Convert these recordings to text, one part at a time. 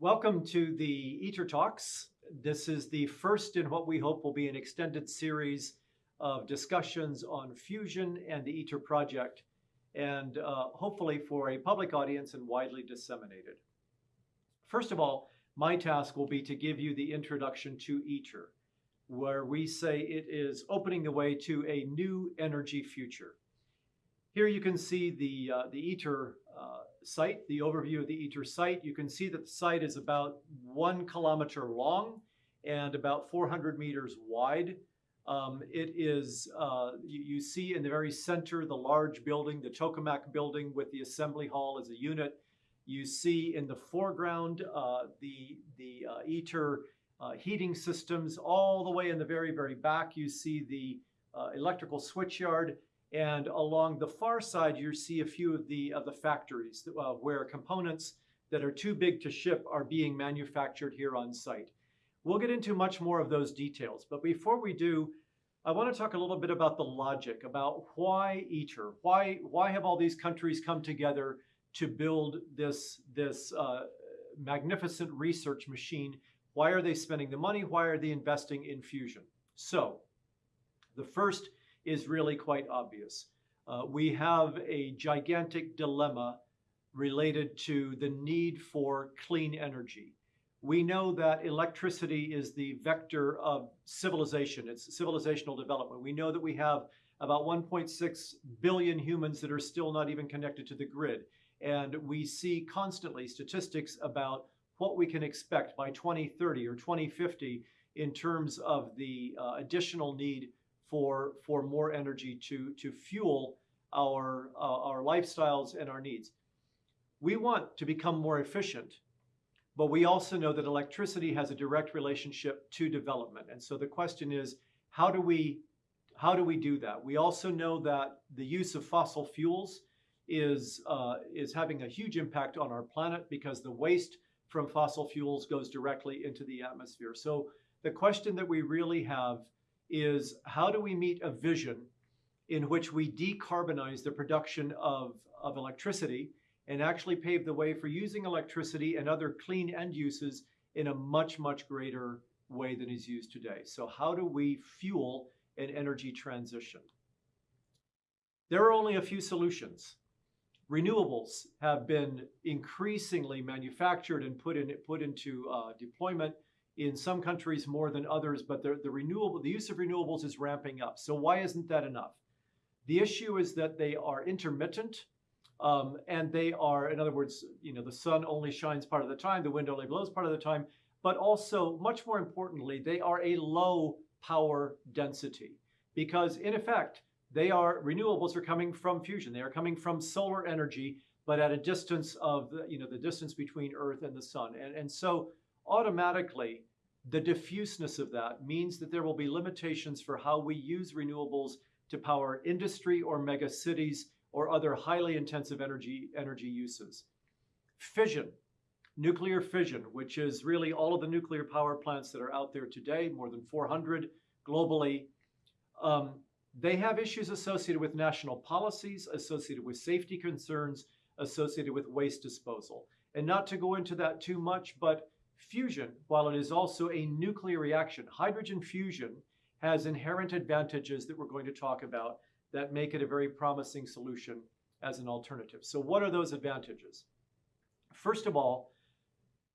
Welcome to the ITER Talks. This is the first in what we hope will be an extended series of discussions on fusion and the ITER project, and uh, hopefully for a public audience and widely disseminated. First of all, my task will be to give you the introduction to ITER, where we say it is opening the way to a new energy future. Here you can see the, uh, the ITER uh, site, the overview of the ITER site. You can see that the site is about one kilometer long and about 400 meters wide. Um, it is, uh, you, you, see in the very center the large building, the tokamak building with the assembly hall as a unit. You see in the foreground uh, the, the uh, ITER uh, heating systems. All the way in the very, very back, you see the uh, electrical switchyard. And along the far side, you see a few of the, of the factories uh, where components that are too big to ship are being manufactured here on site. We'll get into much more of those details, but before we do, I want to talk a little bit about the logic, about why ITER, why, why have all these countries come together to build this, this uh, magnificent research machine? Why are they spending the money? Why are they investing in fusion? So, the first is really quite obvious. Uh, we have a gigantic dilemma related to the need for clean energy. We know that electricity is the vector of civilization, it's civilizational development. We know that we have about 1.6 billion humans that are still not even connected to the grid. And we see constantly statistics about what we can expect by 2030 or 2050 in terms of the uh, additional need for, for more energy to, to fuel our, uh, our lifestyles and our needs. We want to become more efficient, but we also know that electricity has a direct relationship to development. And so the question is, how do we, how do we do that? We also know that the use of fossil fuels is, uh, is having a huge impact on our planet because the waste from fossil fuels goes directly into the atmosphere. So the question that we really have is how do we meet a vision in which we decarbonize the production of, of electricity and actually pave the way for using electricity and other clean end uses in a much, much greater way than is used today. So how do we fuel an energy transition? There are only a few solutions. Renewables have been increasingly manufactured and put, in, put into uh, deployment in some countries more than others, but the, the renewable, the use of renewables is ramping up. So why isn't that enough? The issue is that they are intermittent um, and they are, in other words, you know, the sun only shines part of the time, the wind only blows part of the time, but also much more importantly, they are a low power density because in effect, they are, renewables are coming from fusion. They are coming from solar energy, but at a distance of, you know, the distance between Earth and the sun. And, and so automatically the diffuseness of that means that there will be limitations for how we use renewables to power industry or mega cities or other highly intensive energy, energy uses. Fission, nuclear fission, which is really all of the nuclear power plants that are out there today, more than 400 globally, um, they have issues associated with national policies, associated with safety concerns, associated with waste disposal. And not to go into that too much, but Fusion, while it is also a nuclear reaction, hydrogen fusion has inherent advantages that we're going to talk about that make it a very promising solution as an alternative. So what are those advantages? First of all,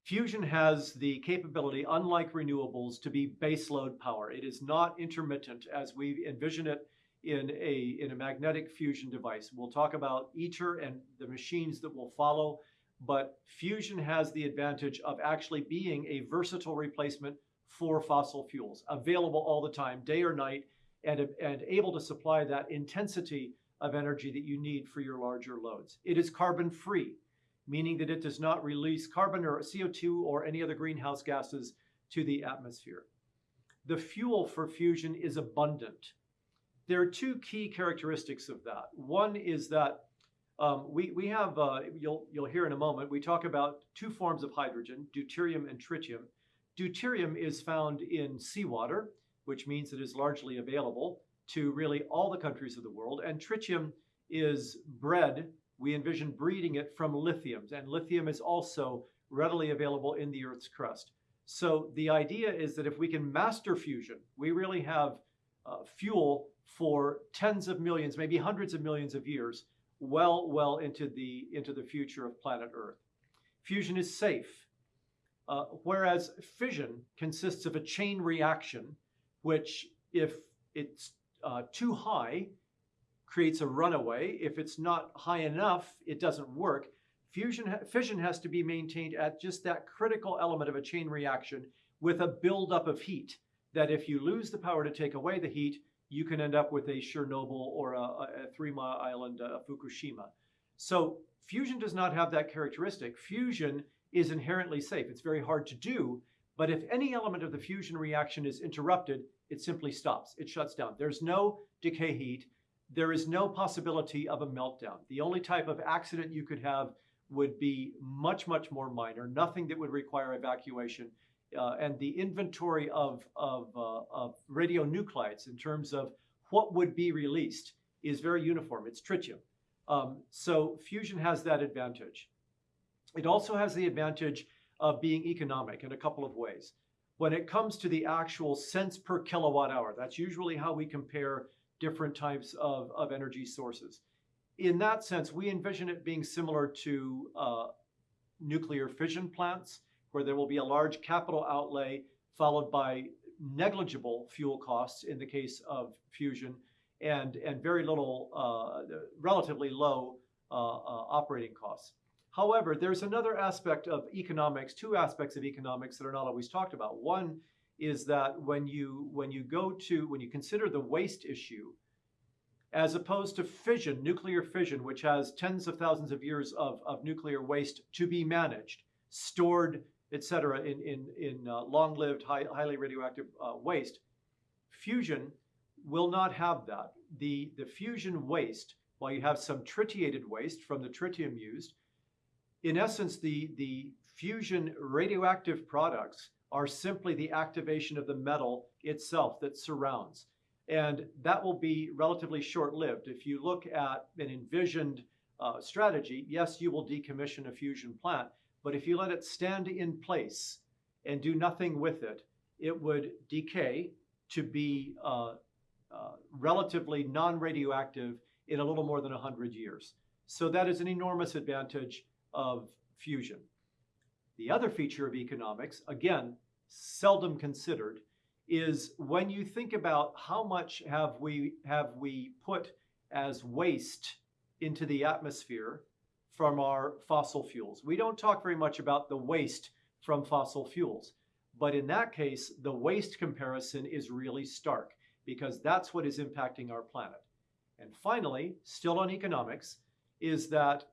fusion has the capability, unlike renewables, to be baseload power. It is not intermittent as we envision it in a, in a magnetic fusion device. We'll talk about ITER and the machines that will follow but fusion has the advantage of actually being a versatile replacement for fossil fuels, available all the time, day or night, and, and able to supply that intensity of energy that you need for your larger loads. It is carbon free, meaning that it does not release carbon or CO2 or any other greenhouse gases to the atmosphere. The fuel for fusion is abundant. There are two key characteristics of that. One is that um, we, we have, uh, you'll, you'll hear in a moment, we talk about two forms of hydrogen, deuterium and tritium. Deuterium is found in seawater, which means it is largely available to really all the countries of the world. And tritium is bred, we envision breeding it from lithiums. And lithium is also readily available in the Earth's crust. So the idea is that if we can master fusion, we really have uh, fuel for tens of millions, maybe hundreds of millions of years, well, well into the into the future of planet Earth. Fusion is safe, uh, whereas fission consists of a chain reaction, which if it's uh, too high, creates a runaway. If it's not high enough, it doesn't work. Fusion, fission has to be maintained at just that critical element of a chain reaction with a buildup of heat. That if you lose the power to take away the heat, you can end up with a Chernobyl or a, a Three Mile Island, a Fukushima. So fusion does not have that characteristic. Fusion is inherently safe. It's very hard to do, but if any element of the fusion reaction is interrupted, it simply stops. It shuts down. There's no decay heat. There is no possibility of a meltdown. The only type of accident you could have would be much, much more minor, nothing that would require evacuation. Uh, and the inventory of, of, uh, of radionuclides in terms of what would be released is very uniform. It's tritium. Um, so fusion has that advantage. It also has the advantage of being economic in a couple of ways. When it comes to the actual cents per kilowatt hour, that's usually how we compare different types of, of energy sources in that sense, we envision it being similar to uh, nuclear fission plants, where there will be a large capital outlay followed by negligible fuel costs in the case of fusion, and, and very little, uh, relatively low uh, uh operating costs. However, there's another aspect of economics, two aspects of economics that are not always talked about. One is that when you when you go to when you consider the waste issue, as opposed to fission, nuclear fission, which has tens of thousands of years of, of nuclear waste to be managed, stored, etc., in, in, in uh, long-lived, high, highly radioactive uh, waste. Fusion will not have that. The, the fusion waste, while you have some tritiated waste from the tritium used, in essence, the, the fusion radioactive products are simply the activation of the metal itself that surrounds. And that will be relatively short-lived. If you look at an envisioned uh, strategy, yes, you will decommission a fusion plant, but if you let it stand in place and do nothing with it, it would decay to be uh, uh, relatively non-radioactive in a little more than 100 years. So that is an enormous advantage of fusion. The other feature of economics, again, seldom considered, is when you think about how much have we have we put as waste into the atmosphere from our fossil fuels. We don't talk very much about the waste from fossil fuels, but in that case, the waste comparison is really stark because that's what is impacting our planet. And finally, still on economics, is that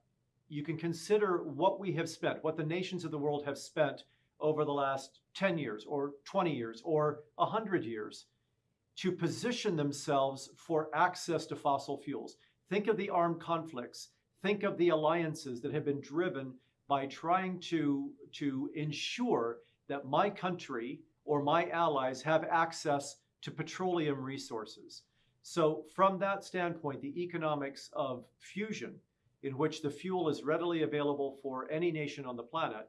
you can consider what we have spent, what the nations of the world have spent over the last 10 years or 20 years or 100 years to position themselves for access to fossil fuels. Think of the armed conflicts. Think of the alliances that have been driven by trying to, to ensure that my country or my allies have access to petroleum resources. So from that standpoint, the economics of fusion, in which the fuel is readily available for any nation on the planet,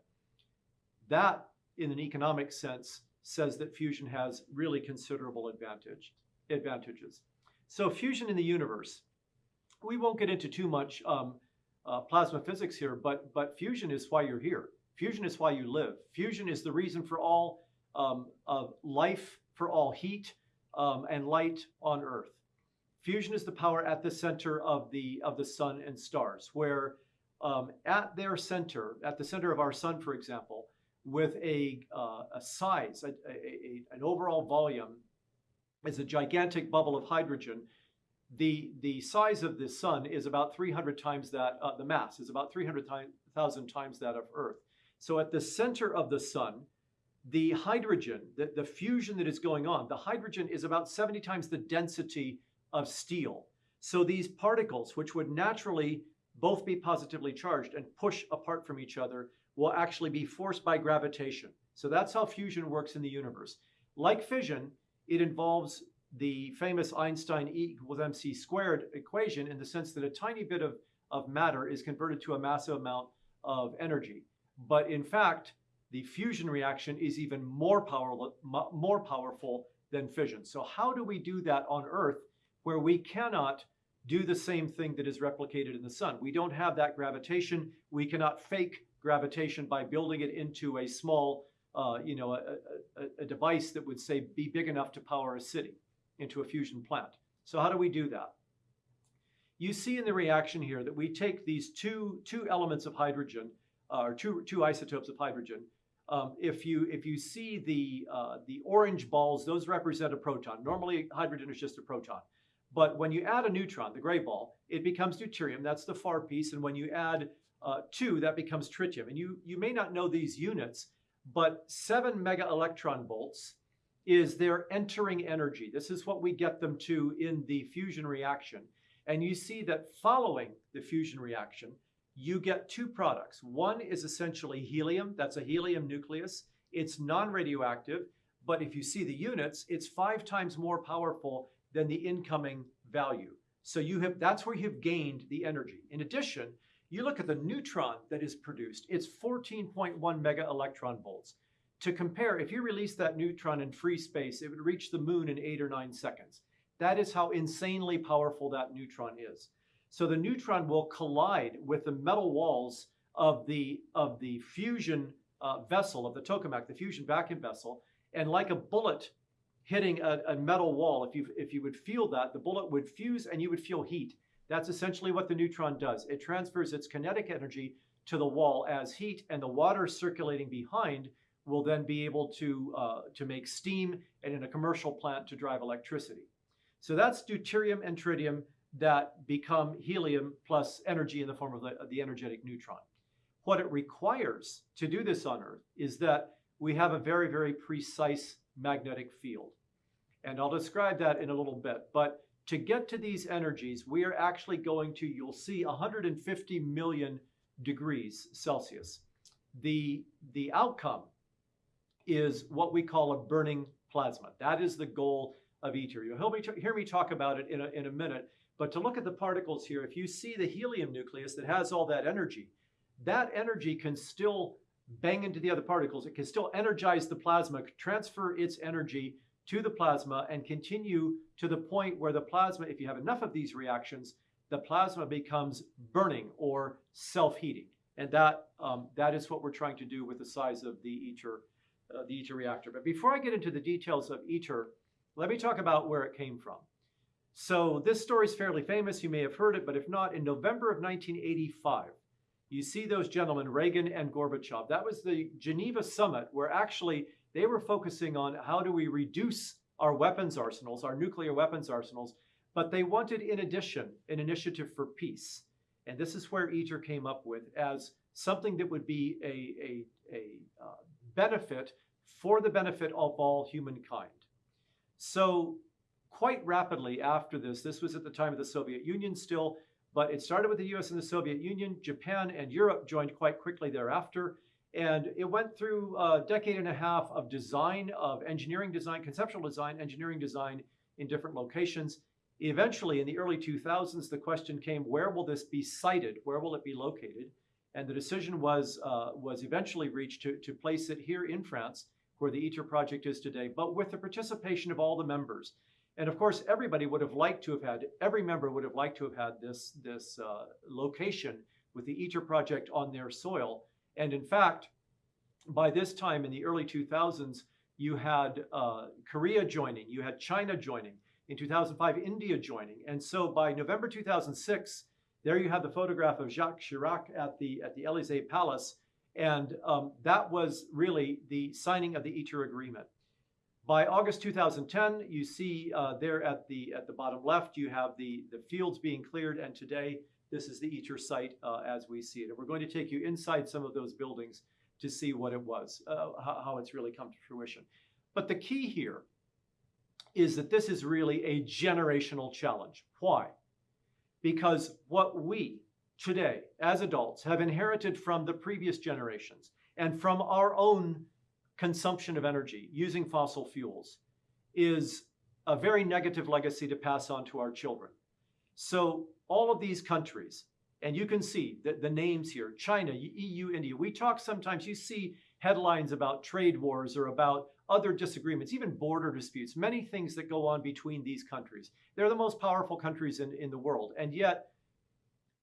that, in an economic sense, says that fusion has really considerable advantage, advantages. So fusion in the universe, we won't get into too much um, uh, plasma physics here, but, but fusion is why you're here. Fusion is why you live. Fusion is the reason for all um, of life, for all heat um, and light on Earth. Fusion is the power at the center of the, of the sun and stars, where um, at their center, at the center of our sun, for example, with a, uh, a size, a, a, a, an overall volume, is a gigantic bubble of hydrogen. The, the size of the sun is about 300 times that, uh, the mass is about 300,000 times that of Earth. So at the center of the sun, the hydrogen, the, the fusion that is going on, the hydrogen is about 70 times the density of steel. So these particles, which would naturally both be positively charged and push apart from each other, will actually be forced by gravitation. So that's how fusion works in the universe. Like fission, it involves the famous Einstein E equals mc squared equation in the sense that a tiny bit of, of matter is converted to a massive amount of energy. But in fact, the fusion reaction is even more powerful, more powerful than fission. So how do we do that on Earth where we cannot do the same thing that is replicated in the sun? We don't have that gravitation. We cannot fake gravitation by building it into a small, uh, you know, a, a, a device that would say be big enough to power a city into a fusion plant. So how do we do that? You see in the reaction here that we take these two, two elements of hydrogen, uh, or two, two isotopes of hydrogen. Um, if, you, if you see the, uh, the orange balls, those represent a proton. Normally, hydrogen is just a proton. But when you add a neutron, the gray ball, it becomes deuterium. That's the far piece. And when you add uh, two, that becomes tritium. And you, you may not know these units, but seven mega electron volts is their entering energy. This is what we get them to in the fusion reaction. And you see that following the fusion reaction, you get two products. One is essentially helium, that's a helium nucleus. It's non-radioactive, but if you see the units, it's five times more powerful than the incoming value. So you have that's where you've gained the energy. In addition, you look at the neutron that is produced, it's 14.1 mega electron volts. To compare, if you release that neutron in free space, it would reach the moon in eight or nine seconds. That is how insanely powerful that neutron is. So the neutron will collide with the metal walls of the, of the fusion uh, vessel, of the tokamak, the fusion vacuum vessel, and like a bullet hitting a, a metal wall, if you, if you would feel that, the bullet would fuse and you would feel heat. That's essentially what the neutron does. It transfers its kinetic energy to the wall as heat, and the water circulating behind will then be able to, uh, to make steam and in a commercial plant to drive electricity. So that's deuterium and tritium that become helium plus energy in the form of the, of the energetic neutron. What it requires to do this on Earth is that we have a very, very precise magnetic field. And I'll describe that in a little bit. But to get to these energies, we are actually going to, you'll see 150 million degrees Celsius. The, the outcome is what we call a burning plasma. That is the goal of ITER. You'll hear me talk about it in a, in a minute, but to look at the particles here, if you see the helium nucleus that has all that energy, that energy can still bang into the other particles. It can still energize the plasma, transfer its energy to the plasma and continue to the point where the plasma, if you have enough of these reactions, the plasma becomes burning or self-heating. And that, um, that is what we're trying to do with the size of the ITER, uh, the ITER reactor. But before I get into the details of ITER, let me talk about where it came from. So this story is fairly famous. You may have heard it, but if not, in November of 1985, you see those gentlemen, Reagan and Gorbachev. That was the Geneva summit where actually they were focusing on how do we reduce our weapons arsenals, our nuclear weapons arsenals, but they wanted, in addition, an initiative for peace. And this is where ITER came up with as something that would be a, a, a uh, benefit for the benefit of all humankind. So quite rapidly after this, this was at the time of the Soviet Union still, but it started with the US and the Soviet Union. Japan and Europe joined quite quickly thereafter. And it went through a decade and a half of design, of engineering design, conceptual design, engineering design in different locations. Eventually, in the early 2000s, the question came, where will this be sited? Where will it be located? And the decision was, uh, was eventually reached to, to place it here in France, where the ITER project is today, but with the participation of all the members. And of course, everybody would have liked to have had, every member would have liked to have had this, this uh, location with the ITER project on their soil. And in fact, by this time in the early 2000s, you had uh, Korea joining, you had China joining, in 2005, India joining. And so by November 2006, there you have the photograph of Jacques Chirac at the, at the Elysee Palace. And um, that was really the signing of the ITER agreement. By August 2010, you see uh, there at the, at the bottom left, you have the, the fields being cleared. And today, this is the ITER site uh, as we see it. And we're going to take you inside some of those buildings to see what it was, uh, how, how it's really come to fruition. But the key here is that this is really a generational challenge. Why? Because what we today, as adults, have inherited from the previous generations and from our own consumption of energy using fossil fuels is a very negative legacy to pass on to our children. So all of these countries And you can see the, the names here China, EU, India. We talk sometimes, you see headlines about trade wars or about other disagreements, even border disputes, many things that go on between these countries. They're the most powerful countries in, in the world. And yet,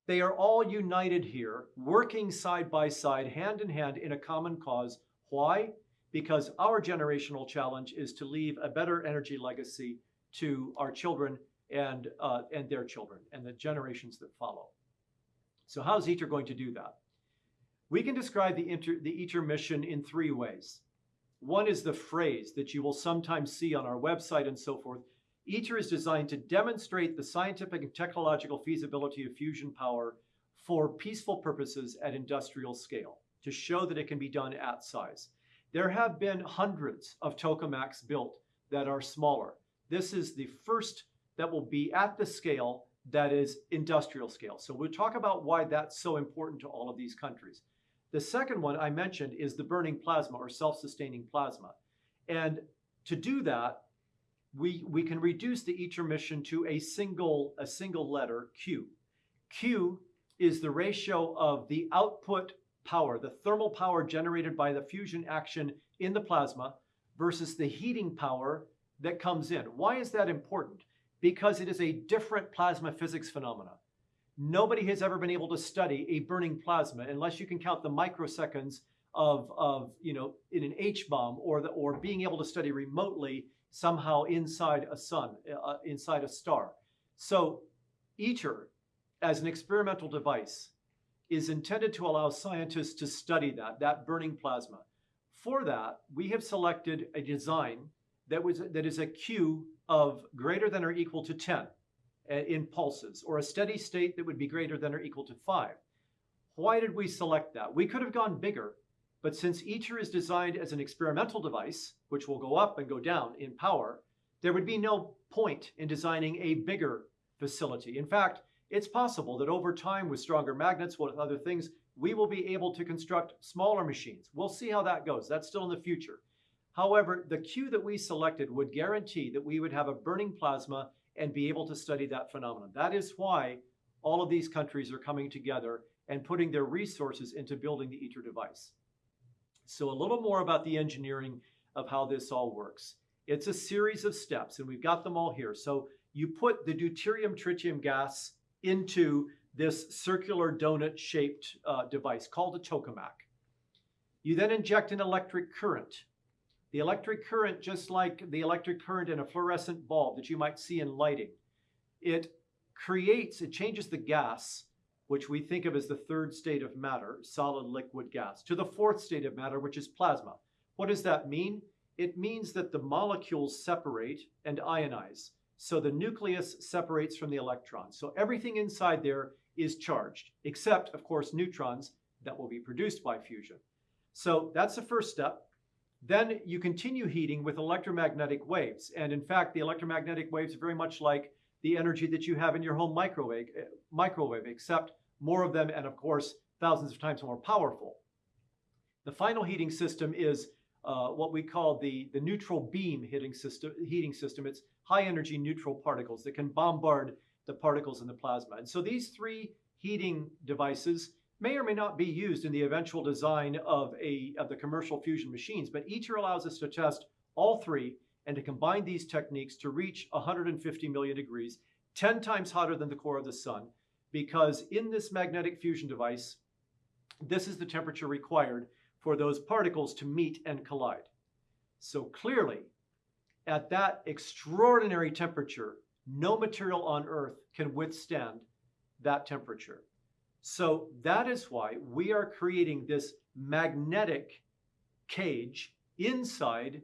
they are all united here, working side by side, hand in hand in a common cause. Why? Because our generational challenge is to leave a better energy legacy to our children and, uh, and their children and the generations that follow. So how's ITER going to do that? We can describe the, inter, the ITER mission in three ways. One is the phrase that you will sometimes see on our website and so forth. ITER is designed to demonstrate the scientific and technological feasibility of fusion power for peaceful purposes at industrial scale, to show that it can be done at size. There have been hundreds of tokamaks built that are smaller. This is the first that will be at the scale that is industrial scale. So we'll talk about why that's so important to all of these countries. The second one I mentioned is the burning plasma or self-sustaining plasma. And to do that, we, we can reduce the ITER mission to a single, a single letter, Q. Q is the ratio of the output power, the thermal power generated by the fusion action in the plasma versus the heating power that comes in. Why is that important? Because it is a different plasma physics phenomena. Nobody has ever been able to study a burning plasma unless you can count the microseconds of, of you know, in an H-bomb or, or being able to study remotely somehow inside a sun, uh, inside a star. So ITER, as an experimental device, is intended to allow scientists to study that, that burning plasma. For that, we have selected a design that, was, that is a Q of greater than or equal to 10 Uh, in pulses, or a steady state that would be greater than or equal to 5. Why did we select that? We could have gone bigger, but since ITER is designed as an experimental device, which will go up and go down in power, there would be no point in designing a bigger facility. In fact, it's possible that over time with stronger magnets, with other things, we will be able to construct smaller machines. We'll see how that goes. That's still in the future. However, the Q that we selected would guarantee that we would have a burning plasma and be able to study that phenomenon. That is why all of these countries are coming together and putting their resources into building the ITER device. So a little more about the engineering of how this all works. It's a series of steps, and we've got them all here. So you put the deuterium tritium gas into this circular donut-shaped uh, device called a tokamak. You then inject an electric current the electric current, just like the electric current in a fluorescent bulb that you might see in lighting, it creates, it changes the gas, which we think of as the third state of matter, solid, liquid, gas, to the fourth state of matter, which is plasma. What does that mean? It means that the molecules separate and ionize. So the nucleus separates from the electrons. So everything inside there is charged, except, of course, neutrons that will be produced by fusion. So that's the first step. Then you continue heating with electromagnetic waves. And in fact, the electromagnetic waves are very much like the energy that you have in your home microwave, eh, microwave, except more of them and of course, thousands of times more powerful. The final heating system is uh, what we call the, the neutral beam heating system, heating system. It's high energy neutral particles that can bombard the particles in the plasma. And so these three heating devices may or may not be used in the eventual design of, a, of the commercial fusion machines, but ITER allows us to test all three and to combine these techniques to reach 150 million degrees, 10 times hotter than the core of the sun, because in this magnetic fusion device, this is the temperature required for those particles to meet and collide. So clearly, at that extraordinary temperature, no material on Earth can withstand that temperature. So that is why we are creating this magnetic cage inside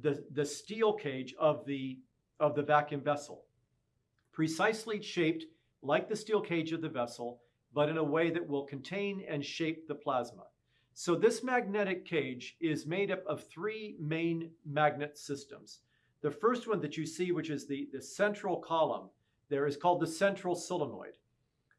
the, the steel cage of the, of the vacuum vessel, precisely shaped like the steel cage of the vessel, but in a way that will contain and shape the plasma. So this magnetic cage is made up of three main magnet systems. The first one that you see, which is the, the central column, there is called the central solenoid.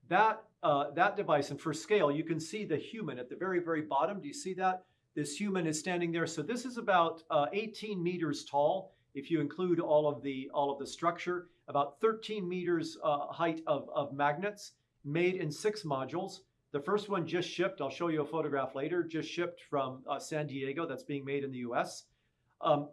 That uh, that device. And for scale, you can see the human at the very, very bottom. Do you see that? This human is standing there. So this is about uh, 18 meters tall. If you include all of the all of the structure, about 13 meters uh, height of, of magnets, made in six modules. The first one just shipped. I'll show you a photograph later. Just shipped from uh, San Diego. That's being made in the U.S. Um,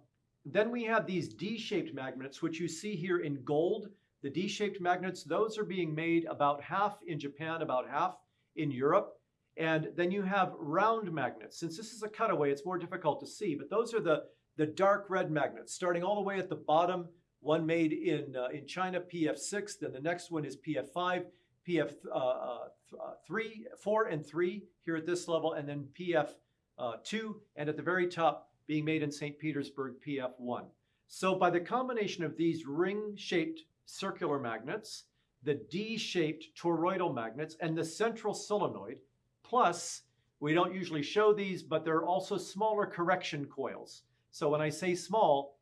then we have these D-shaped magnets, which you see here in gold. The D-shaped magnets, those are being made about half in Japan, about half in Europe. And then you have round magnets. Since this is a cutaway, it's more difficult to see, but those are the, the dark red magnets, starting all the way at the bottom, one made in, uh, in China, PF6, then the next one is PF5, PF3, uh, uh, 4 and 3 here at this level, and then PF2, uh, and at the very top, being made in St. Petersburg, PF1. So by the combination of these ring-shaped circular magnets, the D-shaped toroidal magnets, and the central solenoid, plus, we don't usually show these, but there are also smaller correction coils. So when I say small,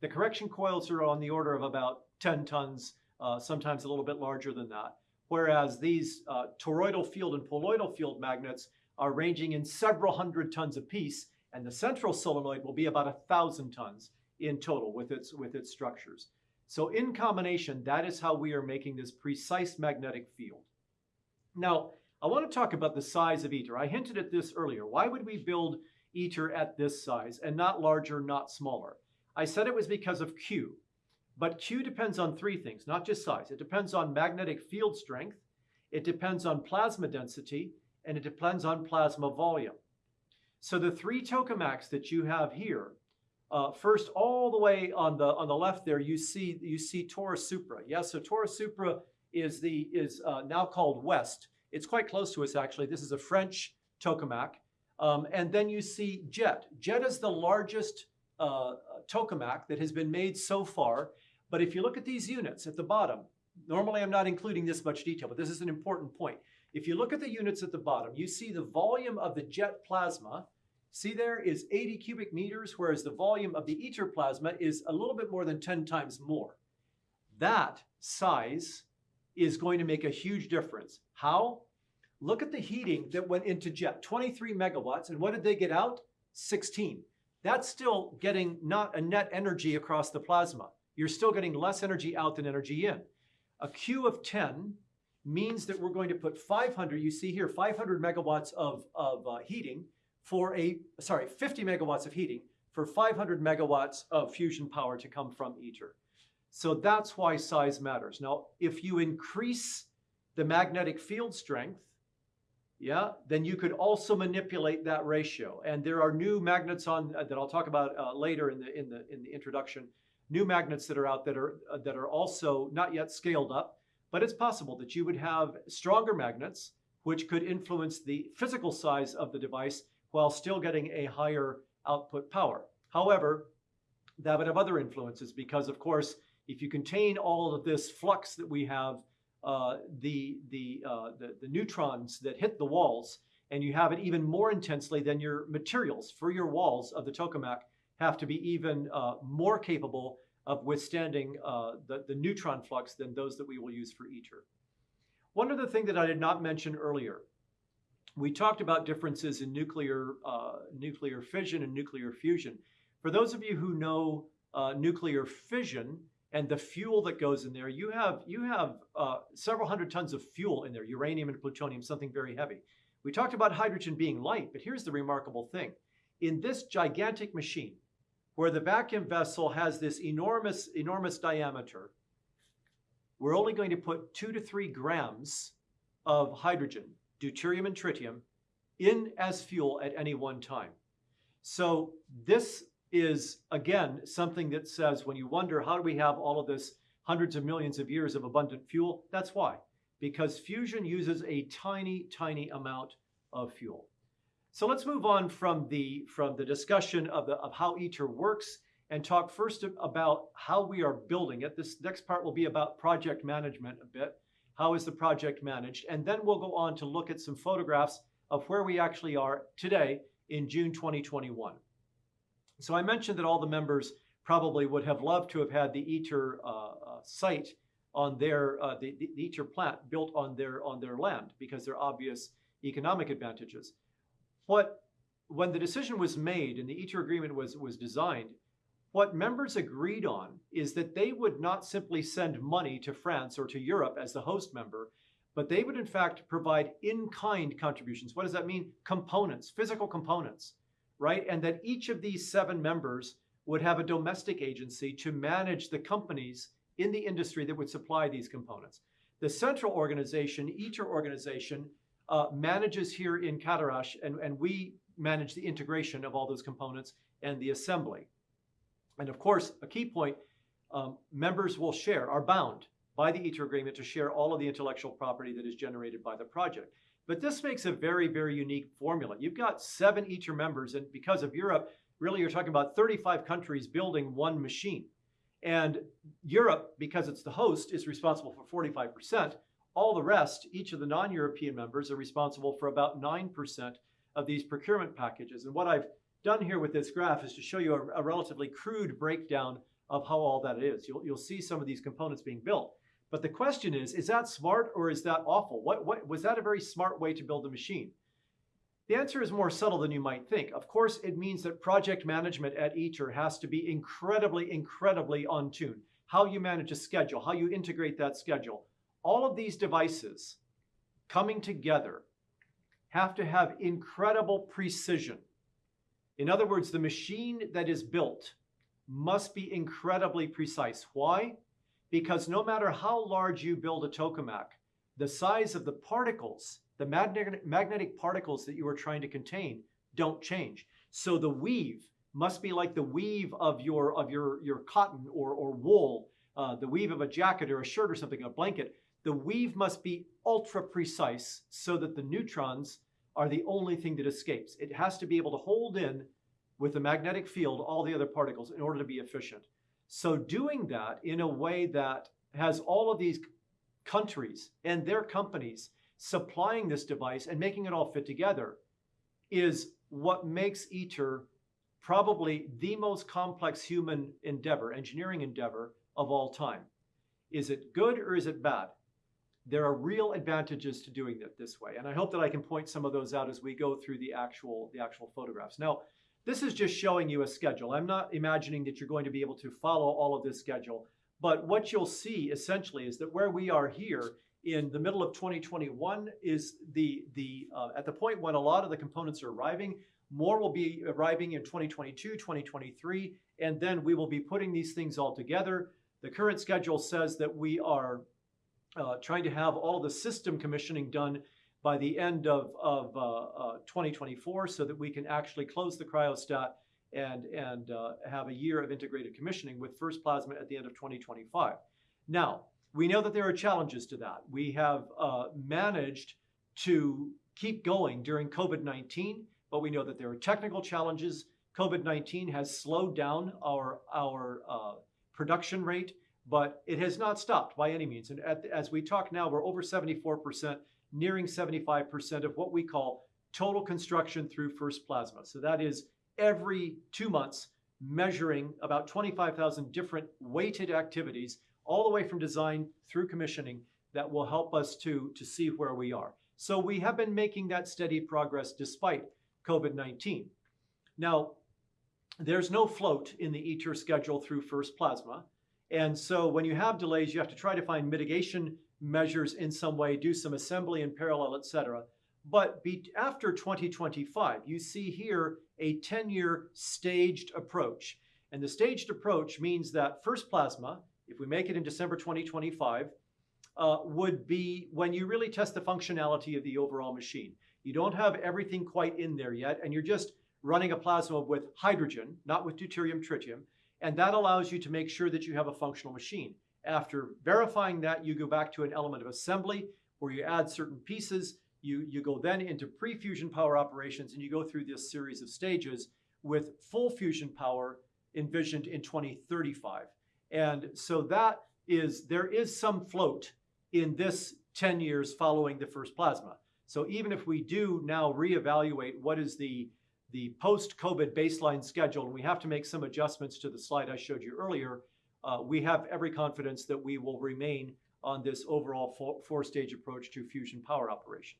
the correction coils are on the order of about 10 tons, uh, sometimes a little bit larger than that. Whereas these uh, toroidal field and poloidal field magnets are ranging in several hundred tons apiece, and the central solenoid will be about a thousand tons in total with its, with its structures. So in combination, that is how we are making this precise magnetic field. Now, I want to talk about the size of ITER. I hinted at this earlier. Why would we build ITER at this size and not larger, not smaller? I said it was because of Q. But Q depends on three things, not just size. It depends on magnetic field strength, it depends on plasma density, and it depends on plasma volume. So the three tokamaks that you have here, uh, first all the way on the on the left there, you see you see Taurus Supra. Yes, yeah, so Taurus Supra is the is uh, now called West. It's quite close to us actually. This is a French tokamak. Um, and then you see Jet. Jet is the largest uh, tokamak that has been made so far. But if you look at these units at the bottom, normally I'm not including this much detail, but this is an important point. If you look at the units at the bottom, you see the volume of the jet plasma, see there is 80 cubic meters, whereas the volume of the ITER plasma is a little bit more than 10 times more. That size is going to make a huge difference. How? Look at the heating that went into jet, 23 megawatts, and what did they get out? 16. That's still getting not a net energy across the plasma you're still getting less energy out than energy in. A Q of 10 means that we're going to put 500, you see here, 500 megawatts of, of uh, heating for a, sorry, 50 megawatts of heating for 500 megawatts of fusion power to come from ITER. So that's why size matters. Now, if you increase the magnetic field strength, yeah, then you could also manipulate that ratio. And there are new magnets on uh, that I'll talk about uh, later in the in the in the introduction new magnets that are out that are uh, that are also not yet scaled up, but it's possible that you would have stronger magnets which could influence the physical size of the device while still getting a higher output power. However, that would have other influences because, of course, if you contain all of this flux that we have, uh, the, the, uh, the, the neutrons that hit the walls, and you have it even more intensely than your materials for your walls of the tokamak, have to be even uh, more capable of withstanding uh, the, the neutron flux than those that we will use for ITER. One other thing that I did not mention earlier, we talked about differences in nuclear, uh, nuclear fission and nuclear fusion. For those of you who know uh, nuclear fission and the fuel that goes in there, you have, you have uh, several hundred tons of fuel in there, uranium and plutonium, something very heavy. We talked about hydrogen being light, but here's the remarkable thing. In this gigantic machine, where the vacuum vessel has this enormous, enormous diameter, we're only going to put two to three grams of hydrogen, deuterium and tritium, in as fuel at any one time. So this is, again, something that says when you wonder how do we have all of this hundreds of millions of years of abundant fuel, that's why. Because fusion uses a tiny, tiny amount of fuel. So let's move on from the, from the discussion of, the, of how ITER works and talk first about how we are building it. This next part will be about project management a bit. How is the project managed? And then we'll go on to look at some photographs of where we actually are today in June 2021. So I mentioned that all the members probably would have loved to have had the ITER uh, uh, site on their, uh, the, the ITER plant built on their, on their land because there are obvious economic advantages. What, when the decision was made and the ITER agreement was, was designed, what members agreed on is that they would not simply send money to France or to Europe as the host member, but they would in fact provide in-kind contributions. What does that mean? Components, physical components, right? And that each of these seven members would have a domestic agency to manage the companies in the industry that would supply these components. The central organization, ITER organization, uh, manages here in Cadarache, and, and we manage the integration of all those components and the assembly. And of course, a key point, um, members will share, are bound by the ITER agreement to share all of the intellectual property that is generated by the project. But this makes a very, very unique formula. You've got seven ITER members, and because of Europe, really you're talking about 35 countries building one machine. And Europe, because it's the host, is responsible for 45%. All the rest, each of the non-European members are responsible for about 9% of these procurement packages. And what I've done here with this graph is to show you a, a relatively crude breakdown of how all that is. You'll, you'll see some of these components being built. But the question is, is that smart or is that awful? What, what, was that a very smart way to build a machine? The answer is more subtle than you might think. Of course, it means that project management at ITER has to be incredibly, incredibly on tune. How you manage a schedule, how you integrate that schedule. All of these devices coming together have to have incredible precision. In other words, the machine that is built must be incredibly precise. Why? Because no matter how large you build a tokamak, the size of the particles, the magnetic, particles that you are trying to contain don't change. So the weave must be like the weave of your, of your, your cotton or, or wool, uh, the weave of a jacket or a shirt or something, a blanket. The weave must be ultra precise so that the neutrons are the only thing that escapes. It has to be able to hold in with the magnetic field all the other particles in order to be efficient. So doing that in a way that has all of these countries and their companies supplying this device and making it all fit together is what makes ITER probably the most complex human endeavor, engineering endeavor of all time. Is it good or is it bad? There are real advantages to doing it this way. And I hope that I can point some of those out as we go through the actual, the actual photographs. Now, this is just showing you a schedule. I'm not imagining that you're going to be able to follow all of this schedule, but what you'll see essentially is that where we are here in the middle of 2021 is the, the uh, at the point when a lot of the components are arriving, more will be arriving in 2022, 2023, and then we will be putting these things all together. The current schedule says that we are uh, trying to have all the system commissioning done by the end of, of uh, uh, 2024 so that we can actually close the cryostat and, and uh, have a year of integrated commissioning with first plasma at the end of 2025. Now, we know that there are challenges to that. We have managed to keep going during COVID-19, but we know that there are technical challenges. COVID-19 has slowed down our, our uh, production rate, but it has not stopped by any means. And at, as we talk now, we're over 74% nearing 75% of what we call total construction through first plasma. So that is every two months measuring about 25,000 different weighted activities all the way from design through commissioning that will help us to, to see where we are. So we have been making that steady progress despite COVID-19. Now, there's no float in the ITER schedule through first plasma. And so when you have delays, you have to try to find mitigation measures in some way, do some assembly in parallel, etc. But be, after 2025, you see here a 10-year staged approach. And the staged approach means that first plasma, if we make it in December 2025, uh, would be when you really test the functionality of the overall machine. You don't have everything quite in there yet, and you're just running a plasma with hydrogen, not with deuterium tritium, and that allows you to make sure that you have a functional machine. After verifying that, you go back to an element of assembly where you add certain pieces. You, you go then into pre-fusion power operations and you go through this series of stages with full fusion power envisioned in 2035. And so that is, there is some float in this 10 years following the first plasma. So even if we do now reevaluate what is the, the post-COVID baseline schedule, and we have to make some adjustments to the slide I showed you earlier, uh, we have every confidence that we will remain on this overall four-stage approach to fusion power operation.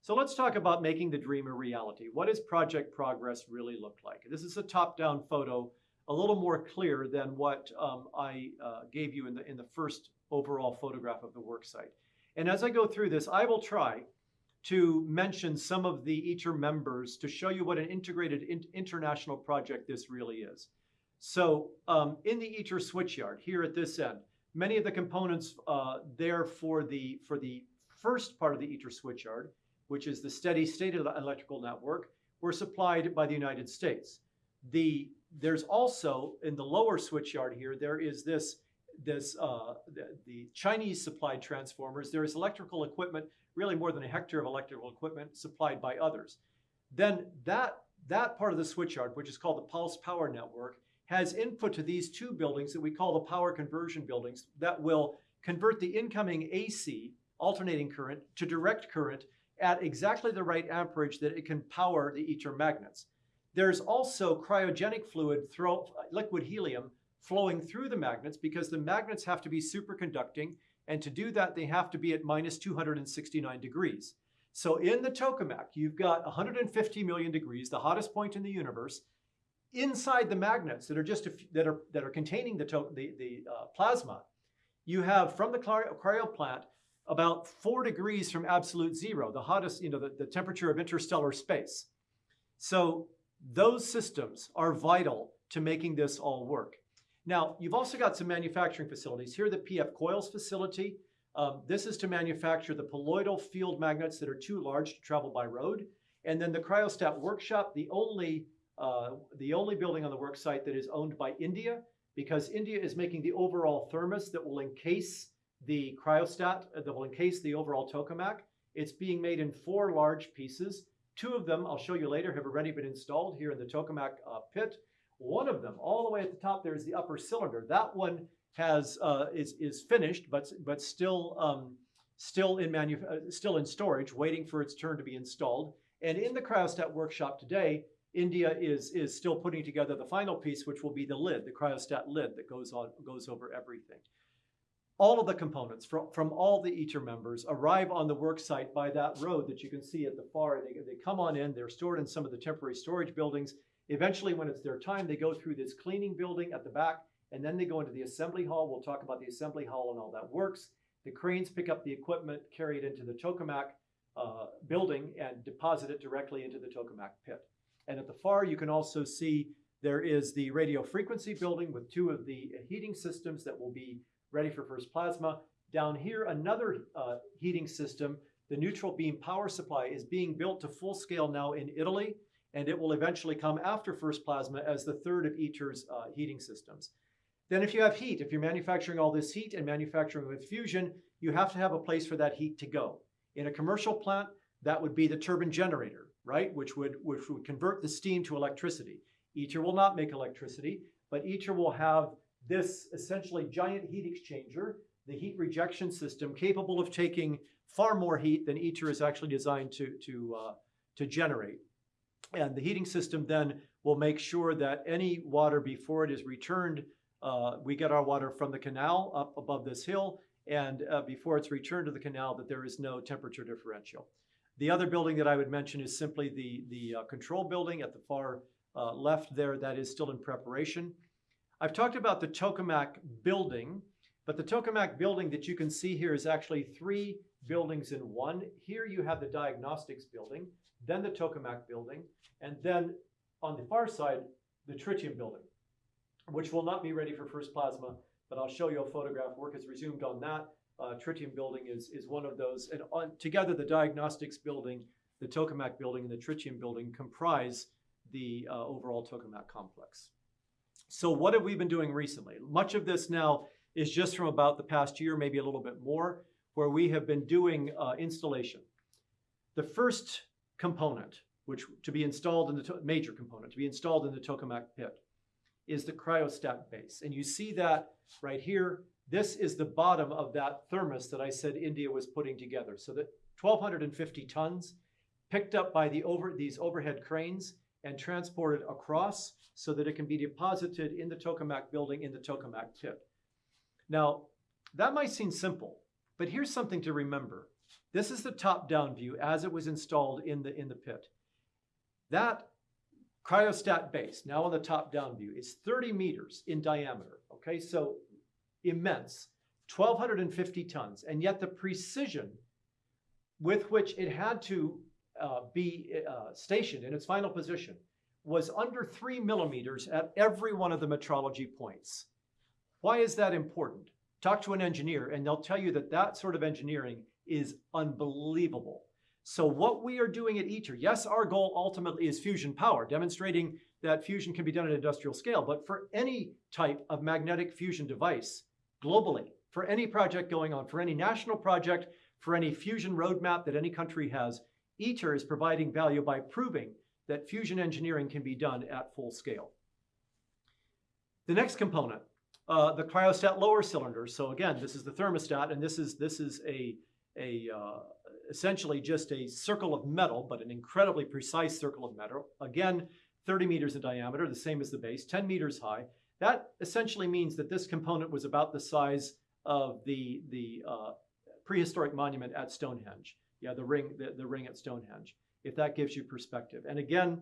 So let's talk about making the dream a reality. What does project progress really look like? This is a top-down photo, a little more clear than what um, I uh, gave you in the, in the first overall photograph of the worksite. And as I go through this, I will try to mention some of the ITER members to show you what an integrated in- international project this really is. So um, in the ITER switchyard here at this end, many of the components uh, there for the, for the first part of the ITER switchyard, which is the steady state of the electrical network, were supplied by the United States. The, there's also in the lower switchyard here, there is this, this uh, the, the Chinese supplied transformers. There is electrical equipment really more than a hectare of electrical equipment supplied by others. Then that, that part of the switchyard, which is called the pulse power network, has input to these two buildings that we call the power conversion buildings that will convert the incoming AC, alternating current, to direct current at exactly the right amperage that it can power the ITER magnets. There's also cryogenic fluid, throw, liquid helium, flowing through the magnets because the magnets have to be superconducting and to do that, they have to be at minus 269 degrees. So in the tokamak, you've got 150 million degrees, the hottest point in the universe. Inside the magnets that are just that are that are containing the the, the uh, plasma, you have from the cryo plant about four degrees from absolute zero, the hottest, you know, the, the temperature of interstellar space. So those systems are vital to making this all work. Now, you've also got some manufacturing facilities. Here, the PF Coils facility. Um, this is to manufacture the poloidal field magnets that are too large to travel by road. And then the cryostat workshop, the only, uh, the only building on the work site that is owned by India, because India is making the overall thermos that will encase the cryostat, uh, that will encase the overall tokamak. It's being made in four large pieces. Two of them, I'll show you later, have already been installed here in the tokamak uh, pit. One of them, all the way at the top, there is the upper cylinder. That one has uh, is is finished, but but still um, still in manu- uh, still in storage, waiting for its turn to be installed. And in the cryostat workshop today, India is is still putting together the final piece, which will be the lid, the cryostat lid that goes on goes over everything. All of the components from, from all the ITER members arrive on the work site by that road that you can see at the far. They, they come on in, they're stored in some of the temporary storage buildings, Eventually, when it's their time, they go through this cleaning building at the back, and then they go into the assembly hall. We'll talk about the assembly hall and all that works. The cranes pick up the equipment, carry it into the tokamak uh, building, and deposit it directly into the tokamak pit. And at the far, you can also see there is the radio frequency building with two of the heating systems that will be ready for first plasma. Down here, another uh, heating system, the neutral beam power supply, is being built to full scale now in Italy and it will eventually come after first plasma as the third of ITER's uh, heating systems. Then if you have heat, if you're manufacturing all this heat and manufacturing with fusion, you have to have a place for that heat to go. In a commercial plant, that would be the turbine generator, right? Which would, which would convert the steam to electricity. ITER will not make electricity, but ITER will have this essentially giant heat exchanger, the heat rejection system, capable of taking far more heat than ITER is actually designed to, to, uh, to generate. And the heating system then will make sure that any water before it is returned, uh, we get our water from the canal up above this hill, and uh, before it's returned to the canal, that there is no temperature differential. The other building that I would mention is simply the, the uh, control building at the far uh, left there that is still in preparation. I've talked about the tokamak building, but the tokamak building that you can see here is actually three buildings in one. Here you have the diagnostics building then the tokamak building, and then on the far side, the tritium building, which will not be ready for first plasma, but I'll show you a photograph. Work has resumed on that. Uh, tritium building is, is one of those. And on, together, the diagnostics building, the tokamak building, and the tritium building comprise the uh, overall tokamak complex. So what have we been doing recently? Much of this now is just from about the past year, maybe a little bit more, where we have been doing uh, installation. The first component, which to be installed in the major component, to be installed in the tokamak pit, is the cryostat base. And you see that right here. This is the bottom of that thermos that I said India was putting together. So that 1,250 tons picked up by the over, these overhead cranes and transported across so that it can be deposited in the tokamak building in the tokamak pit. Now, that might seem simple, but here's something to remember. This is the top-down view as it was installed in the, in the pit. That cryostat base, now on the top-down view, is 30 meters in diameter, okay? So immense. 1,250 tons, and yet the precision with which it had to uh, be uh, stationed in its final position was under three millimeters at every one of the metrology points. Why is that important? Talk to an engineer and they'll tell you that that sort of engineering is unbelievable. So what we are doing at ITER, yes, our goal ultimately is fusion power, demonstrating that fusion can be done at industrial scale, but for any type of magnetic fusion device globally, for any project going on, for any national project, for any fusion roadmap that any country has, ITER is providing value by proving that fusion engineering can be done at full scale. The next component, uh, the cryostat lower cylinder. So again, this is the thermostat, and this is this is a a uh, essentially just a circle of metal, but an incredibly precise circle of metal. Again, 30 meters in diameter, the same as the base, 10 meters high. That essentially means that this component was about the size of the the uh, prehistoric monument at Stonehenge. Yeah, the ring the, the ring at Stonehenge if that gives you perspective. And again,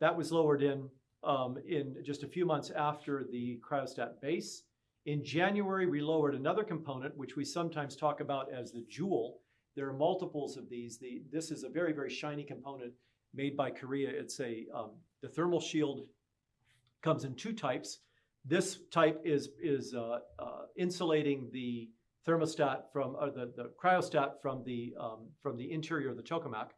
that was lowered in um, in just a few months after the cryostat base. In January, we lowered another component, which we sometimes talk about as the jewel. There are multiples of these. The, this is a very, very shiny component made by Korea. It's a, um, the thermal shield comes in two types. This type is, is uh, uh, insulating the thermostat from, or the, the cryostat from the, um, from the interior of the tokamak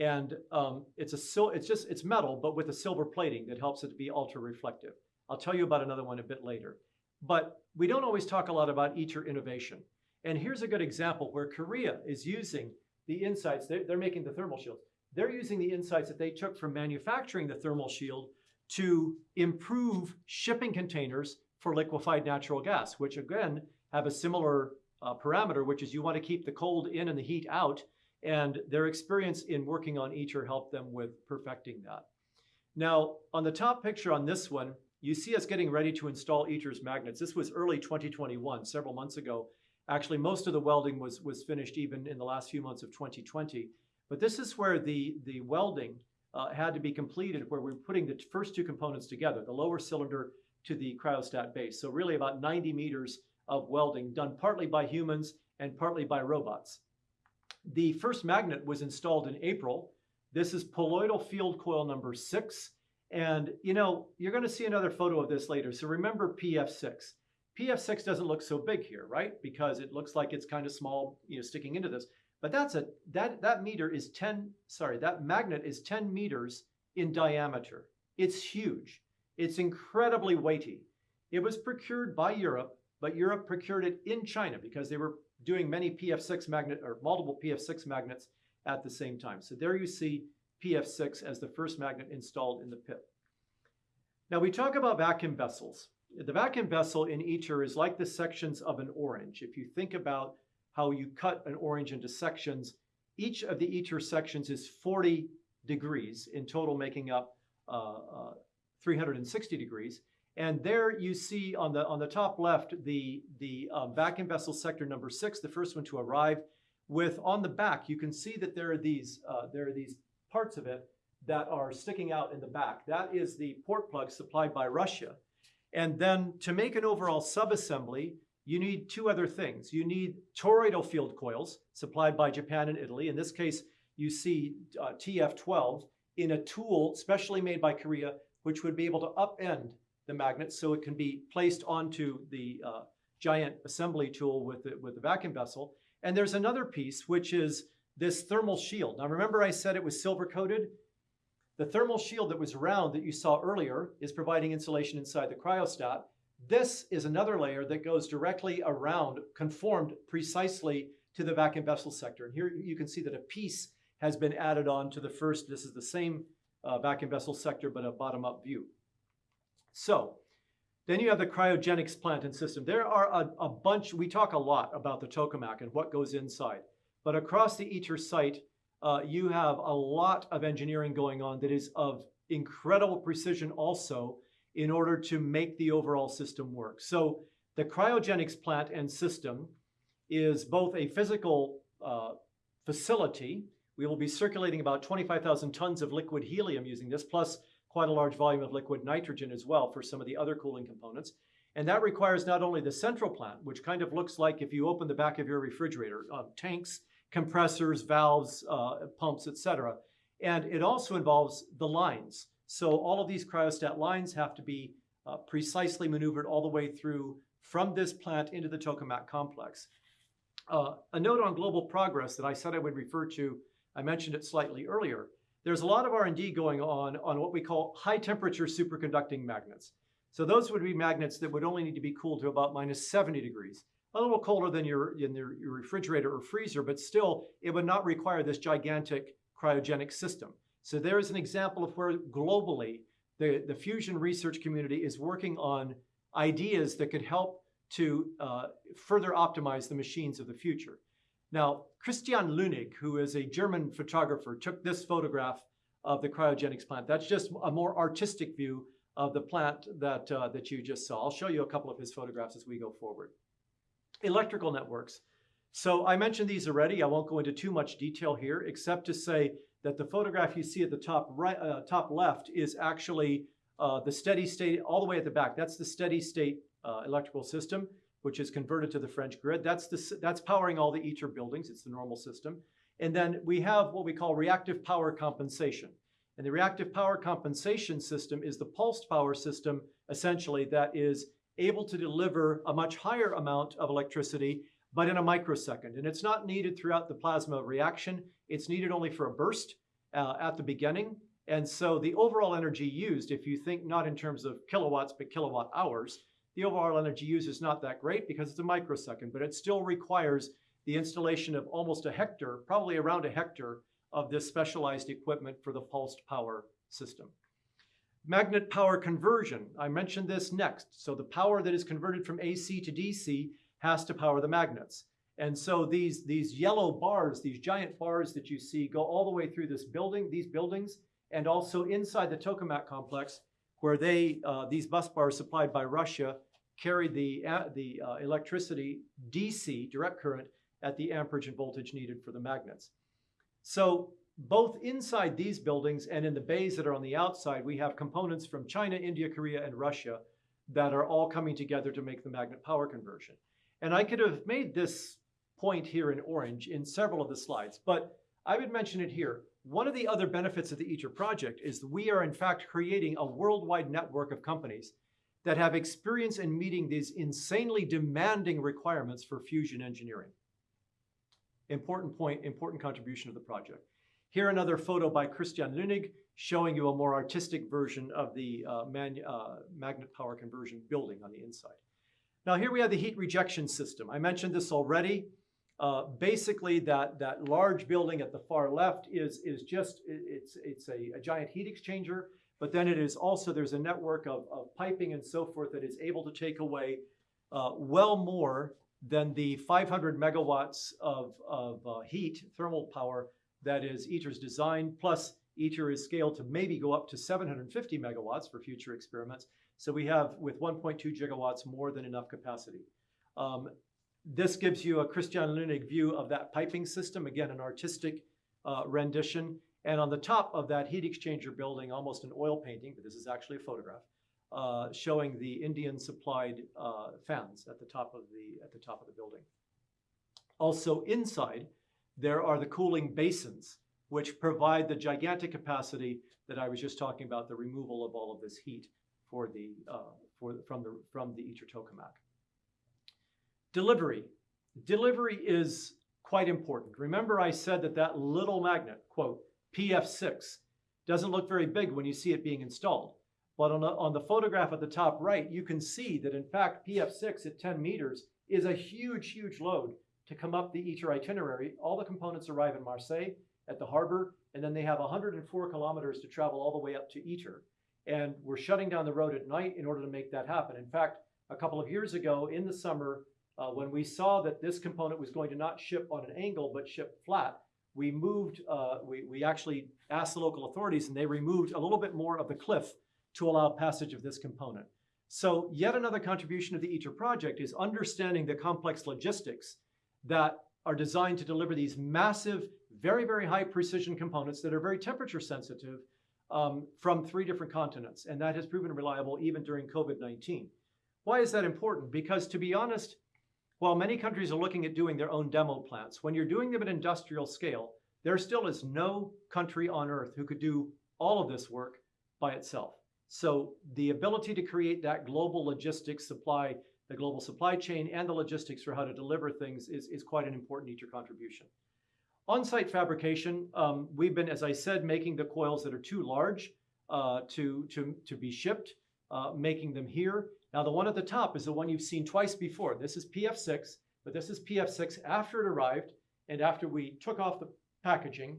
and um, it's a sil- it's just it's metal, but with a silver plating that helps it to be ultra reflective. I'll tell you about another one a bit later. But we don't always talk a lot about ITER innovation. And here's a good example where Korea is using the insights, they're, they're making the thermal shields. They're using the insights that they took from manufacturing the thermal shield to improve shipping containers for liquefied natural gas, which again have a similar uh, parameter, which is you want to keep the cold in and the heat out. And their experience in working on ITER helped them with perfecting that. Now, on the top picture on this one, you see us getting ready to install ITER's magnets. This was early 2021, several months ago. Actually, most of the welding was, was finished even in the last few months of 2020. But this is where the, the welding uh, had to be completed, where we're putting the first two components together, the lower cylinder to the cryostat base. So really about 90 meters of welding done partly by humans and partly by robots. The first magnet was installed in April. This is poloidal field coil number six. And you know, you're gonna see another photo of this later. So remember PF6. PF6 doesn't look so big here, right? Because it looks like it's kind of small, you know, sticking into this. But that's a that that meter is 10, sorry, that magnet is 10 meters in diameter. It's huge. It's incredibly weighty. It was procured by Europe, but Europe procured it in China because they were doing many PF6 magnet or multiple PF6 magnets at the same time. So there you see PF6 as the first magnet installed in the pit. Now we talk about vacuum vessels. The vacuum vessel in ITER is like the sections of an orange. If you think about how you cut an orange into sections, each of the ITER sections is 40 degrees in total making up uh, uh, 360 degrees. And there you see on the on the top left the the um, vacuum vessel sector number six, the first one to arrive. With on the back, you can see that there are these uh, there are these parts of it that are sticking out in the back. That is the port plug supplied by Russia. And then to make an overall subassembly, you need two other things. You need toroidal field coils supplied by Japan and Italy. In this case, you see uh, TF12 in a tool specially made by Korea, which would be able to upend the magnet so it can be placed onto the uh, giant assembly tool with the, with the vacuum vessel. And there's another piece, which is this thermal shield. Now remember I said it was silver coated? The thermal shield that was round that you saw earlier is providing insulation inside the cryostat. This is another layer that goes directly around, conformed precisely to the vacuum vessel sector. And here you can see that a piece has been added on to the first. This is the same uh, vacuum vessel sector, but a bottom-up view. So then you have the cryogenics plant and system. There are a, a, bunch, we talk a lot about the tokamak and what goes inside. But across the ITER site, uh, you have a lot of engineering going on that is of incredible precision also in order to make the overall system work. So the cryogenics plant and system is both a physical uh, facility. We will be circulating about 25,000 tons of liquid helium using this, plus quite a large volume of liquid nitrogen as well for some of the other cooling components. And that requires not only the central plant, which kind of looks like if you open the back of your refrigerator, uh, tanks, compressors, valves, uh, pumps, etc. And it also involves the lines. So all of these cryostat lines have to be uh, precisely maneuvered all the way through from this plant into the tokamak complex. Uh, a note on global progress that I said I would refer to, I mentioned it slightly earlier. There's a lot of R&D going on on what we call high temperature superconducting magnets. So those would be magnets that would only need to be cooled to about minus 70 degrees. A little colder than your, in your, refrigerator or freezer, but still it would not require this gigantic cryogenic system. So there is an example of where globally the, the fusion research community is working on ideas that could help to uh, further optimize the machines of the future. Now, Christian Lünig, who is a German photographer, took this photograph of the cryogenics plant. That's just a more artistic view of the plant that, uh, that you just saw. I'll show you a couple of his photographs as we go forward. Electrical networks. So I mentioned these already. I won't go into too much detail here, except to say that the photograph you see at the top right, uh, top left is actually uh, the steady state all the way at the back. That's the steady state uh, electrical system, which is converted to the French grid. That's, the, that's powering all the ITER buildings. It's the normal system. And then we have what we call reactive power compensation. And the reactive power compensation system is the pulsed power system, essentially, that is able to deliver a much higher amount of electricity, but in a microsecond. And it's not needed throughout the plasma reaction. It's needed only for a burst uh, at the beginning. And so the overall energy used, if you think not in terms of kilowatts, but kilowatt hours, the overall energy used is not that great because it's a microsecond, but it still requires the installation of almost a hectare, probably around a hectare, of this specialized equipment for the pulsed power system. Magnet power conversion, I mentioned this next. So the power that is converted from AC to DC has to power the magnets. And so these, these yellow bars, these giant bars that you see go all the way through this building, these buildings, and also inside the tokamak complex, where they, uh, these bus bars supplied by Russia carry the, uh, the uh, electricity DC, direct current, at the amperage and voltage needed for the magnets. So both inside these buildings and in the bays that are on the outside, we have components from China, India, Korea, and Russia that are all coming together to make the magnet power conversion. And I could have made this point here in orange in several of the slides, but I would mention it here. One of the other benefits of the ITER project is we are in fact creating a worldwide network of companies that have experience in meeting these insanely demanding requirements for fusion engineering. Important point, important contribution of the project. Here another photo by Christian Lünig showing you a more artistic version of the uh, uh, magnet power conversion building on the inside. Now here we have the heat rejection system. I mentioned this already. Uh, basically, that, that large building at the far left is, is just, it's, it's a, a giant heat exchanger, but then it is also, there's a network of, of piping and so forth that is able to take away uh, well more than the 500 megawatts of, of uh, heat, thermal power, that is ITER's design, plus ITER is scaled to maybe go up to 750 megawatts for future experiments. So we have, with 1.2 gigawatts, more than enough capacity. Um, this gives you a Christian Lünig view of that piping system, again, an artistic uh, rendition. And on the top of that heat exchanger building, almost an oil painting, but this is actually a photograph, uh, showing the Indian supplied uh, fans at the top of the at the top of the building. Also inside, there are the cooling basins, which provide the gigantic capacity that I was just talking about, the removal of all of this heat for the uh, for from the from the ITER tokamak. Delivery. Delivery is quite important. Remember I said that that little magnet, quote, PF6, doesn't look very big when you see it being installed. But on the, on the photograph at the top right, you can see that in fact PF6 at 10 meters is a huge, huge load to come up the ITER itinerary. All the components arrive in Marseille at the harbor, and then they have 104 kilometers to travel all the way up to ITER. And we're shutting down the road at night in order to make that happen. In fact, a couple of years ago in the summer, uh, when we saw that this component was going to not ship on an angle but ship flat, we moved, uh, we, we actually asked the local authorities and they removed a little bit more of the cliff to allow passage of this component. So yet another contribution of the ITER project is understanding the complex logistics that are designed to deliver these massive, very, very high precision components that are very temperature sensitive um, from three different continents. And that has proven reliable even during COVID-19. Why is that important? Because to be honest, while many countries are looking at doing their own demo plants, when you're doing them at industrial scale, there still is no country on earth who could do all of this work by itself. So the ability to create that global logistics supply, the global supply chain and the logistics for how to deliver things is, is quite an important ITER contribution. On-site fabrication, um, we've been, as I said, making the coils that are too large uh, to, to, to be shipped, uh, making them here. Now the one at the top is the one you've seen twice before. This is PF6, but this is PF6 after it arrived and after we took off the packaging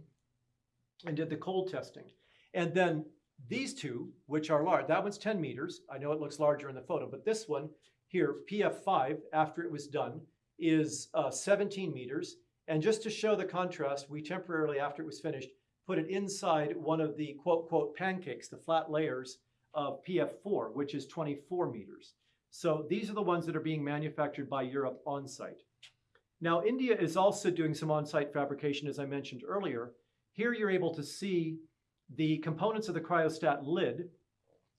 and did the cold testing. And then these two, which are large, that one's 10 meters. I know it looks larger in the photo, but this one here, PF5, after it was done, is uh, 17 meters. And just to show the contrast, we temporarily, after it was finished, put it inside one of the quote, quote, pancakes, the flat layers of PF4, which is 24 meters. So these are the ones that are being manufactured by Europe on site. Now, India is also doing some on-site fabrication, as I mentioned earlier. Here you're able to see the components of the cryostat lid,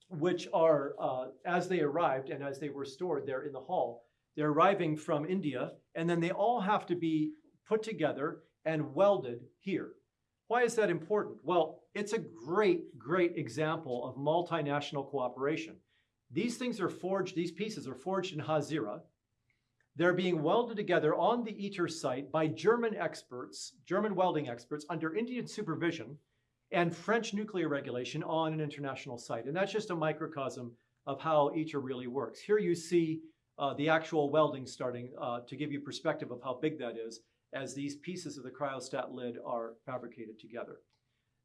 which are, uh, as they arrived and as they were stored there in the hall, they're arriving from India, and then they all have to be put together and welded here. Why is that important? Well, it's a great, great example of multinational cooperation. These things are forged, these pieces are forged in Hazira. They're being welded together on the ITER site by German experts, German welding experts, under Indian supervision and French nuclear regulation on an international site. And that's just a microcosm of how ITER really works. Here you see uh, the actual welding starting uh, to give you perspective of how big that is as these pieces of the cryostat lid are fabricated together.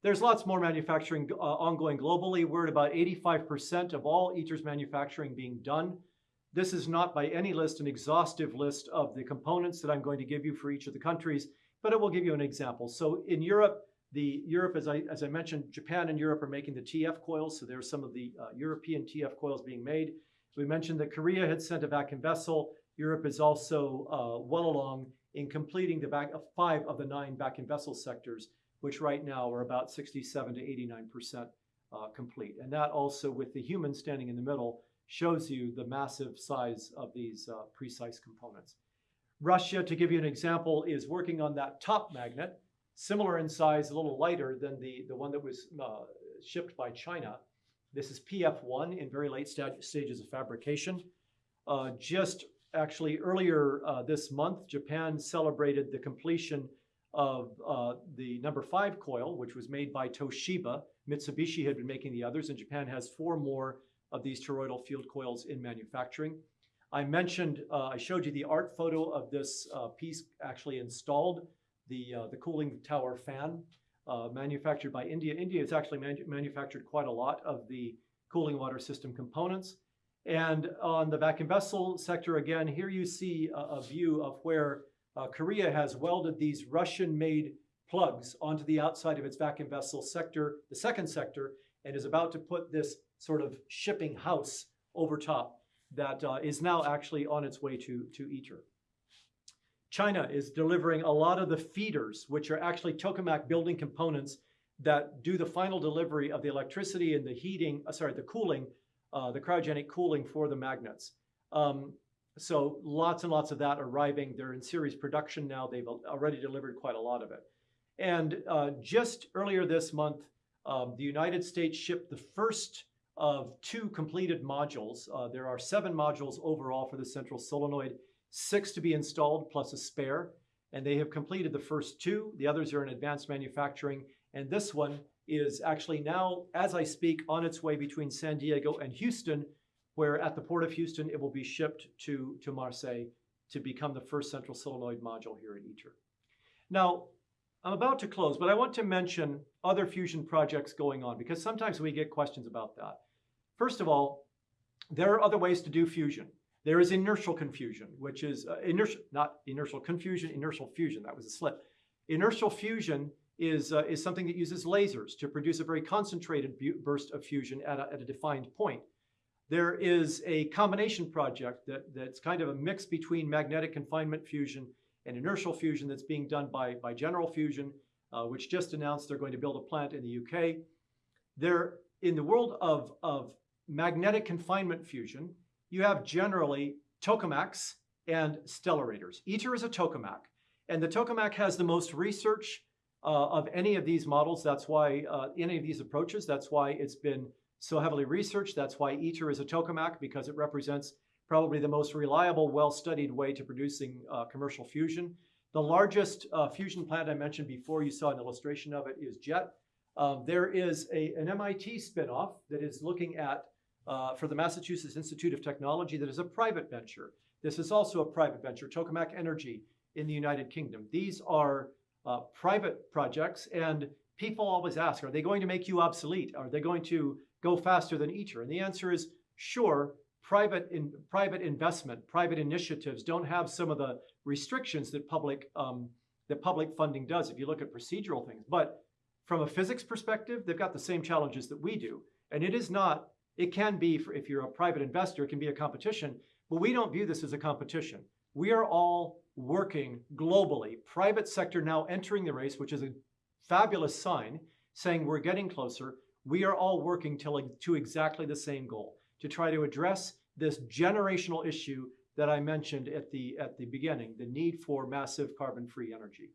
There's lots more manufacturing uh, ongoing globally. We're at about 85% of all ITER's manufacturing being done. This is not by any list an exhaustive list of the components that I'm going to give you for each of the countries, but it will give you an example. So in Europe, the Europe, as I, as I mentioned, Japan and Europe are making the TF coils, so there's some of the uh, European TF coils being made. We mentioned that Korea had sent a vacuum vessel. Europe is also uh, well along in completing the back, uh, five of the nine vacuum vessel sectors, which right now are about 67 to 89% uh, complete. And that also, with the human standing in the middle, shows you the massive size of these uh, precise components. Russia, to give you an example, is working on that top magnet, similar in size, a little lighter than the, the one that was uh, shipped by China. This is PF1 in very late st stages of fabrication. Uh, just actually earlier uh, this month, Japan celebrated the completion of uh, the number five coil, which was made by Toshiba. Mitsubishi had been making the others, and Japan has four more of these toroidal field coils in manufacturing. I mentioned, uh, I showed you the art photo of this uh, piece actually installed, the, uh, the cooling tower fan uh, manufactured by India. India has actually manufactured quite a lot of the cooling water system components. And on the vacuum vessel sector, again, here you see a, a view of where uh, Korea has welded these Russian-made plugs onto the outside of its vacuum vessel sector, the second sector, and is about to put this sort of shipping house over top that uh, is now actually on its way to, to ITER. China is delivering a lot of the feeders, which are actually tokamak building components that do the final delivery of the electricity and the heating, uh, sorry, the cooling, uh, the cryogenic cooling for the magnets. Um, so lots and lots of that arriving. They're in series production now. They've already delivered quite a lot of it. And uh, just earlier this month, um, the United States shipped the first of two completed modules. Uh, there are seven modules overall for the central solenoid, six to be installed plus a spare. And they have completed the first two. The others are in advanced manufacturing. And this one is actually now, as I speak, on its way between San Diego and Houston, where at the Port of Houston, it will be shipped to, to Marseille to become the first central solenoid module here at ITER. Now, I'm about to close, but I want to mention other fusion projects going on because sometimes we get questions about that. First of all, there are other ways to do fusion. There is inertial confusion, which is uh, inertial, not inertial confusion, inertial fusion. That was a slip. Inertial fusion is, uh, is something that uses lasers to produce a very concentrated burst of fusion at a, at a defined point. There is a combination project that, that's kind of a mix between magnetic confinement fusion and inertial fusion that's being done by, by General Fusion, uh, which just announced they're going to build a plant in the UK. There, in the world of, of magnetic confinement fusion, you have generally tokamaks and stellarators. ITER is a tokamak, and the tokamak has the most research uh, of any of these models. That's why uh, any of these approaches. That's why it's been so heavily researched. That's why ITER is a tokamak because it represents probably the most reliable, well-studied way to producing uh, commercial fusion. The largest uh, fusion plant I mentioned before, you saw an illustration of it, is JET. Um, there is a, an MIT spinoff that is looking at, uh, for the Massachusetts Institute of Technology, that is a private venture. This is also a private venture, Tokamak Energy in the United Kingdom. These are uh, private projects, and people always ask, are they going to make you obsolete? Are they going to go faster than ITER? And the answer is sure, private in private investment, private initiatives don't have some of the restrictions that public um, that public funding does. If you look at procedural things, but from a physics perspective, they've got the same challenges that we do, and it is not. It can be for, if you're a private investor, it can be a competition, but we don't view this as a competition. We are all working globally. Private sector now entering the race, which is a fabulous sign, saying we're getting closer. We are all working to, to exactly the same goal to try to address this generational issue that I mentioned at the, at the beginning, the need for massive carbon-free energy.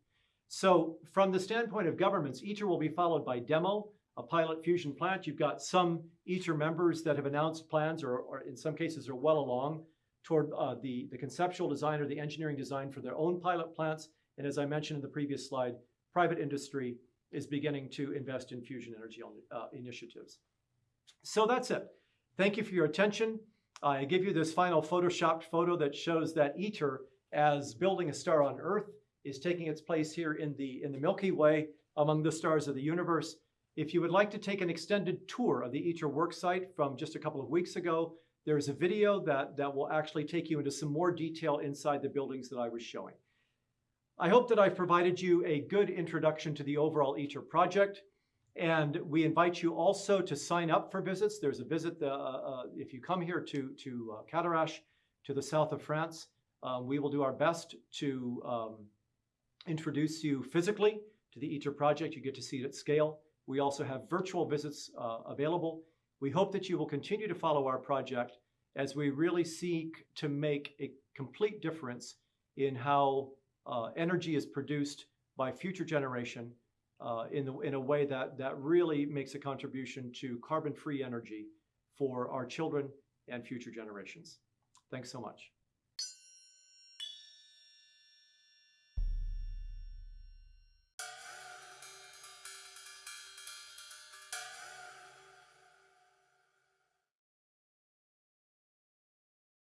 So from the standpoint of governments, ITER will be followed by DEMO, a pilot fusion plant. You've got some ITER members that have announced plans or, or in some cases are well along toward uh, the, the conceptual design or the engineering design for their own pilot plants. And as I mentioned in the previous slide, private industry is beginning to invest in fusion energy uh, initiatives. So that's it. Thank you for your attention. I give you this final photoshopped photo that shows that ITER, as building a star on Earth, is taking its place here in the, in the Milky Way among the stars of the universe. If you would like to take an extended tour of the ITER worksite from just a couple of weeks ago, there's a video that, that will actually take you into some more detail inside the buildings that I was showing. I hope that I've provided you a good introduction to the overall ITER project. And we invite you also to sign up for visits. There's a visit, uh, uh, if you come here to, to uh, Cadarache, to the south of France, um, we will do our best to um, introduce you physically to the ITER project. You get to see it at scale. We also have virtual visits uh, available. We hope that you will continue to follow our project as we really seek to make a complete difference in how uh, energy is produced by future generation uh, in, the, in a way that, that really makes a contribution to carbon-free energy for our children and future generations. Thanks so much.